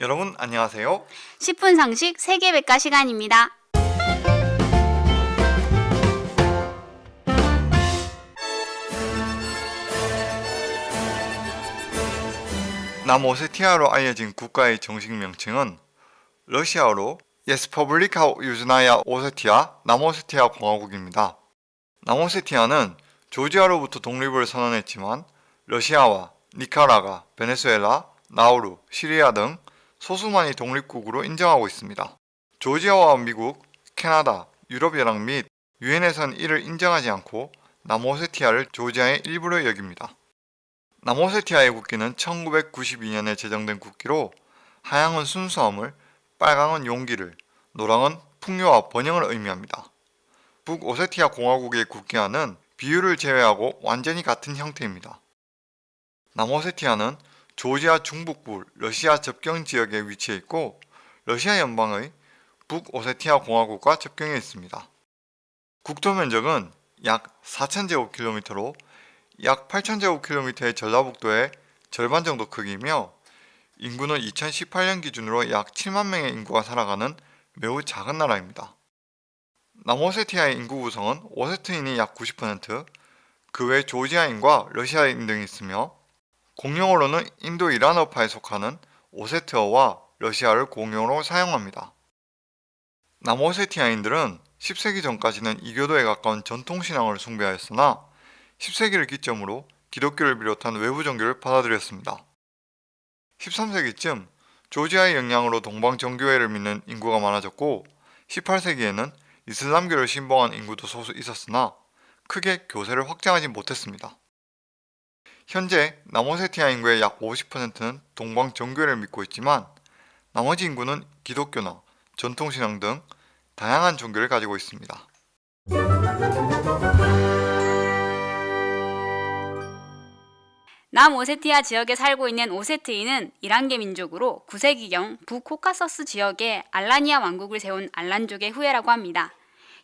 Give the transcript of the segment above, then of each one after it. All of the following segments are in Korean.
여러분 안녕하세요. 10분 상식 세계백과 시간입니다. 남오세티아로 알려진 국가의 정식 명칭은 러시아어로 Республика Южная Осетия 남오세티아 공화국입니다. 남오세티아는 조지아로부터 독립을 선언했지만 러시아와 니카라가, 베네수엘라, 나우루, 시리아 등 소수만이 독립국으로 인정하고 있습니다. 조지아와 미국, 캐나다, 유럽연합 및 유엔에선 이를 인정하지 않고 남오세티아를 조지아의 일부로 여깁니다. 남오세티아의 국기는 1992년에 제정된 국기로 하양은 순수함을, 빨강은 용기를, 노랑은 풍요와 번영을 의미합니다. 북오세티아 공화국의 국기와는 비율을 제외하고 완전히 같은 형태입니다. 남오세티아는 조지아 중북부 러시아 접경 지역에 위치해 있고 러시아 연방의 북오세티아 공화국과 접경해 있습니다. 국토 면적은 약 4,000제곱킬로미터로 약 8,000제곱킬로미터의 전라북도의 절반 정도 크기이며 인구는 2018년 기준으로 약 7만 명의 인구가 살아가는 매우 작은 나라입니다. 남오세티아의 인구 구성은 오세트인이 약 90%, 그 외 조지아인과 러시아인 등이 있으며 공용어로는 인도 이란어파에 속하는 오세트어와 러시아를 공용어로 사용합니다. 남오세티아인들은 10세기 전까지는 이교도에 가까운 전통신앙을 숭배하였으나 10세기를 기점으로 기독교를 비롯한 외부 종교를 받아들였습니다. 13세기쯤 조지아의 영향으로 동방 정교회를 믿는 인구가 많아졌고 18세기에는 이슬람교를 신봉한 인구도 소수 있었으나 크게 교세를 확장하지 못했습니다. 현재 남오세티아 인구의 약 50%는 동방 정교회를 믿고 있지만 나머지 인구는 기독교나 전통신앙 등 다양한 종교를 가지고 있습니다. 남오세티아 지역에 살고 있는 오세트인은 이란계 민족으로 9세기경 북코카서스 지역에 알라니아 왕국을 세운 알란족의 후예라고 합니다.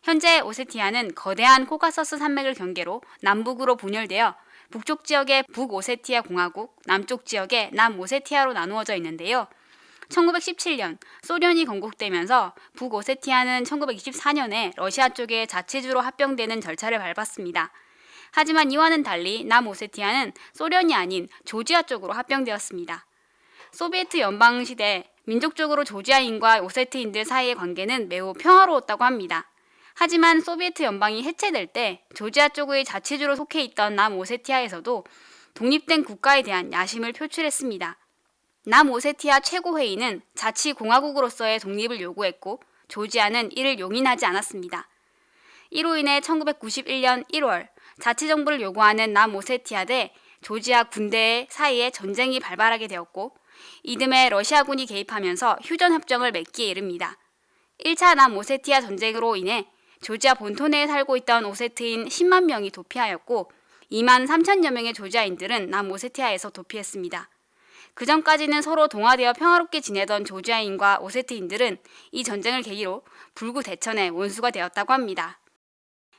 현재 오세티아는 거대한 코카서스 산맥을 경계로 남북으로 분열되어 북쪽 지역의 북오세티아 공화국, 남쪽 지역의 남오세티아로 나누어져 있는데요. 1917년 소련이 건국되면서 북오세티아는 1924년에 러시아 쪽에 자치주로 합병되는 절차를 밟았습니다. 하지만 이와는 달리 남오세티아는 소련이 아닌 조지아 쪽으로 합병되었습니다. 소비에트 연방 시대 민족적으로 조지아인과 오세트인들 사이의 관계는 매우 평화로웠다고 합니다. 하지만 소비에트 연방이 해체될 때 조지아 쪽의 자치주로 속해 있던 남오세티아에서도 독립된 국가에 대한 야심을 표출했습니다. 남오세티아 최고회의는 자치공화국으로서의 독립을 요구했고 조지아는 이를 용인하지 않았습니다. 이로 인해 1991년 1월 자치정부를 요구하는 남오세티아 대 조지아 군대 사이에 전쟁이 발발하게 되었고 이듬해 러시아군이 개입하면서 휴전협정을 맺기에 이릅니다. 1차 남오세티아 전쟁으로 인해 조지아 본토 내에 살고 있던 오세트인 10만 명이 도피하였고 2만 3천여 명의 조지아인들은 남오세티아에서 도피했습니다. 그 전까지는 서로 동화되어 평화롭게 지내던 조지아인과 오세트인들은 이 전쟁을 계기로 불구 대천의 원수가 되었다고 합니다.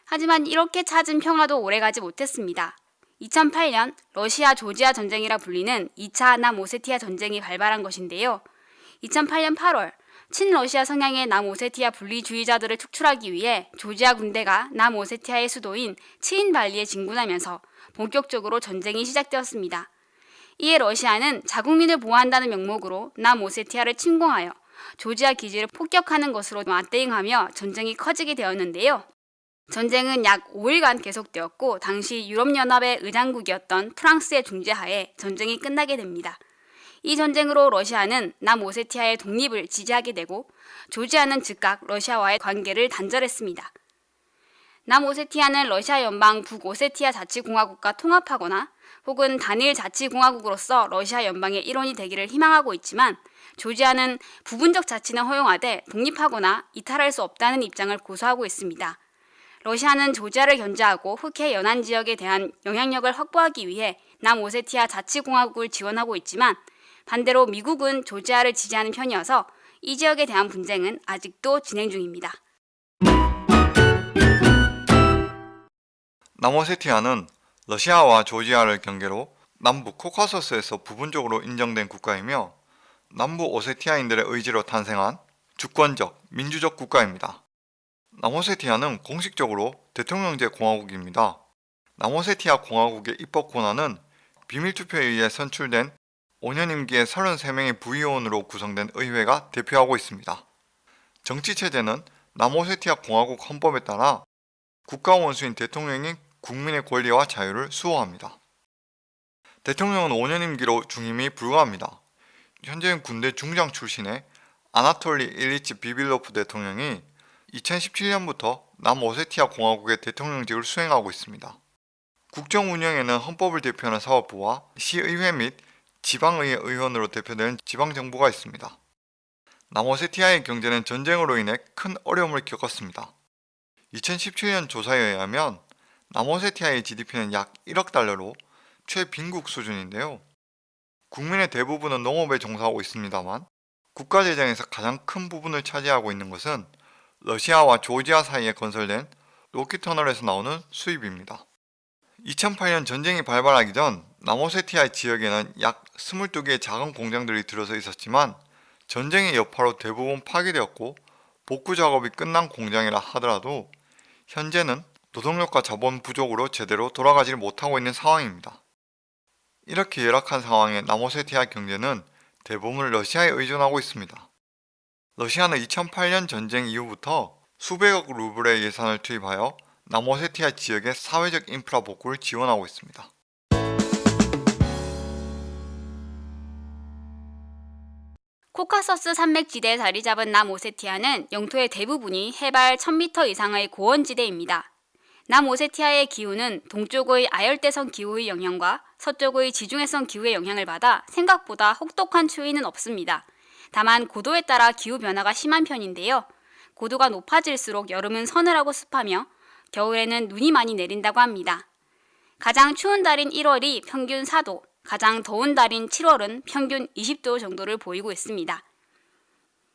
하지만 이렇게 찾은 평화도 오래가지 못했습니다. 2008년 러시아 조지아 전쟁이라 불리는 2차 남오세티아 전쟁이 발발한 것인데요. 2008년 8월 친러시아 성향의 남오세티아 분리주의자들을 축출하기 위해 조지아 군대가 남오세티아의 수도인 치인발리에 진군하면서 본격적으로 전쟁이 시작되었습니다. 이에 러시아는 자국민을 보호한다는 명목으로 남오세티아를 침공하여 조지아 기지를 폭격하는 것으로 맞대응하며 전쟁이 커지게 되었는데요. 전쟁은 약 5일간 계속되었고 당시 유럽연합의 의장국이었던 프랑스의 중재하에 전쟁이 끝나게 됩니다. 이 전쟁으로 러시아는 남오세티아의 독립을 지지하게 되고 조지아는 즉각 러시아와의 관계를 단절했습니다. 남오세티아는 러시아 연방 북오세티아 자치공화국과 통합하거나 혹은 단일 자치공화국으로서 러시아 연방의 일원이 되기를 희망하고 있지만 조지아는 부분적 자치는 허용하되 독립하거나 이탈할 수 없다는 입장을 고수하고 있습니다. 러시아는 조지아를 견제하고 흑해 연안 지역에 대한 영향력을 확보하기 위해 남오세티아 자치공화국을 지원하고 있지만 반대로 미국은 조지아를 지지하는 편이어서 이 지역에 대한 분쟁은 아직도 진행 중입니다. 남오세티아는 러시아와 조지아를 경계로 남북 코카소스에서 부분적으로 인정된 국가이며 남부 오세티아인들의 의지로 탄생한 주권적 민주적 국가입니다. 남오세티아는 공식적으로 대통령제 공화국입니다. 남오세티아 공화국의 입법 권한은 비밀투표에 의해 선출된 5년 임기의 33명의 부의원으로 구성된 의회가 대표하고 있습니다. 정치체제는 남오세티아 공화국 헌법에 따라 국가 원수인 대통령이 국민의 권리와 자유를 수호합니다. 대통령은 5년 임기로 중임이 불가합니다. 현재는 군대 중장 출신의 아나톨리 일리치 비빌로프 대통령이 2017년부터 남오세티아 공화국의 대통령직을 수행하고 있습니다. 국정 운영에는 헌법을 대표하는 사법부와 시의회 및 지방의회 의원으로 대표되는 지방정부가 있습니다. 남오세티아의 경제는 전쟁으로 인해 큰 어려움을 겪었습니다. 2017년 조사에 의하면 남오세티아의 GDP는 약 1억 달러로 최빈국 수준인데요. 국민의 대부분은 농업에 종사하고 있습니다만 국가 재정에서 가장 큰 부분을 차지하고 있는 것은 러시아와 조지아 사이에 건설된 로키터널에서 나오는 수입입니다. 2008년 전쟁이 발발하기 전 남오세티아 지역에는 약 22개의 작은 공장들이 들어서 있었지만 전쟁의 여파로 대부분 파괴되었고 복구 작업이 끝난 공장이라 하더라도 현재는 노동력과 자본 부족으로 제대로 돌아가지 못하고 있는 상황입니다. 이렇게 열악한 상황에 남오세티아 경제는 대부분 러시아에 의존하고 있습니다. 러시아는 2008년 전쟁 이후부터 수백억 루블의 예산을 투입하여 남오세티아 지역의 사회적 인프라 복구를 지원하고 있습니다. 코카서스 산맥지대에 자리 잡은 남오세티아는 영토의 대부분이 해발 1000m 이상의 고원지대입니다. 남오세티아의 기후는 동쪽의 아열대성 기후의 영향과 서쪽의 지중해성 기후의 영향을 받아 생각보다 혹독한 추위는 없습니다. 다만 고도에 따라 기후 변화가 심한 편인데요. 고도가 높아질수록 여름은 서늘하고 습하며 겨울에는 눈이 많이 내린다고 합니다. 가장 추운 달인 1월이 평균 4도, 가장 더운 달인 7월은 평균 20도 정도를 보이고 있습니다.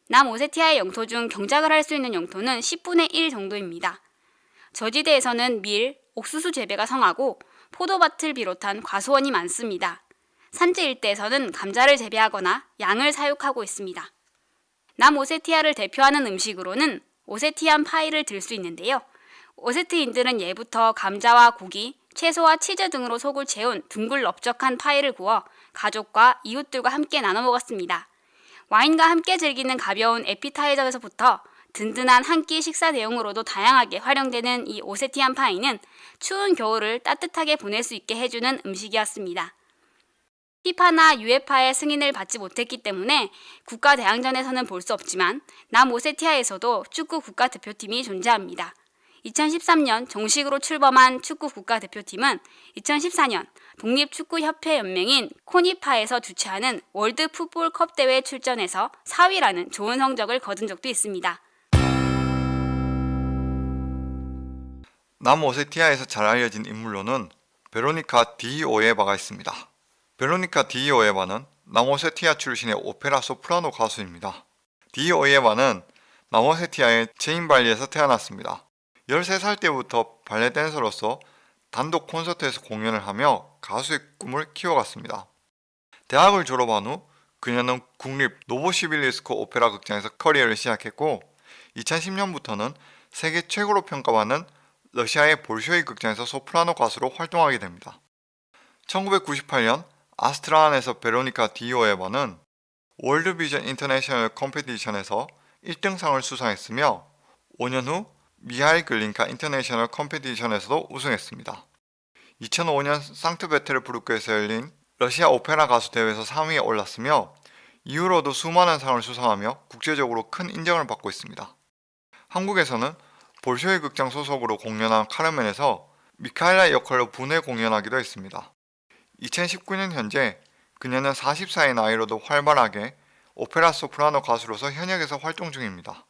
남오세티아의 영토 중 경작을 할 수 있는 영토는 10분의 1 정도입니다. 저지대에서는 밀, 옥수수 재배가 성하고 포도밭을 비롯한 과수원이 많습니다. 산지 일대에서는 감자를 재배하거나 양을 사육하고 있습니다. 남오세티아를 대표하는 음식으로는 오세티안 파이를 들 수 있는데요. 오세트인들은 예부터 감자와 고기, 채소와 치즈 등으로 속을 채운 둥글 넓적한 파이를 구워 가족과 이웃들과 함께 나눠 먹었습니다. 와인과 함께 즐기는 가벼운 에피타이저에서부터 든든한 한 끼 식사 대용으로도 다양하게 활용되는 이 오세티안 파이는 추운 겨울을 따뜻하게 보낼 수 있게 해주는 음식이었습니다. 피파나 유에파의 승인을 받지 못했기 때문에 국가 대항전에서는 볼 수 없지만 남오세티아에서도 축구 국가대표팀이 존재합니다. 2013년 정식으로 출범한 축구 국가대표팀은 2014년 독립축구협회연맹인 코니파에서 주최하는 월드 풋볼컵 대회에 출전해서 4위라는 좋은 성적을 거둔 적도 있습니다. 남오세티아에서 잘 알려진 인물로는 베로니카 디오에바가 있습니다. 베로니카 디오에바는 남오세티아 출신의 오페라 소프라노 가수입니다. 디오에바는 남오세티아의 츠힌발리에서 태어났습니다. 13살 때부터 발레 댄서로서 단독 콘서트에서 공연을 하며 가수의 꿈을 키워갔습니다. 대학을 졸업한 후 그녀는 국립 노보시비르스크 오페라 극장에서 커리어를 시작했고 2010년부터는 세계 최고로 평가받는 러시아의 볼쇼이 극장에서 소프라노 가수로 활동하게 됩니다. 1998년 아스트라안에서 베로니카 디오에바는 월드비전 international competition에서 1등상을 수상했으며 5년 후 미하일 글린카 international competition에서도 우승했습니다. 2005년 상트페테르부르크에서 열린 러시아 오페라 가수 대회에서 3위에 올랐으며 이후로도 수많은 상을 수상하며 국제적으로 큰 인정을 받고 있습니다. 한국에서는 볼쇼이 극장 소속으로 공연한 카르멘에서 미카엘라 역할로 분해 공연하기도 했습니다. 2019년 현재 그녀는 44의 나이로도 활발하게 오페라 소프라노 가수로서 현역에서 활동 중입니다.